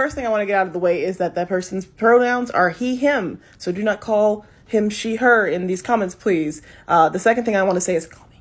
first thing I want to get out of the way is that that person's pronouns are he, him. So do not call him, she, her in these comments, please. Uh, the second thing I want to say is call me.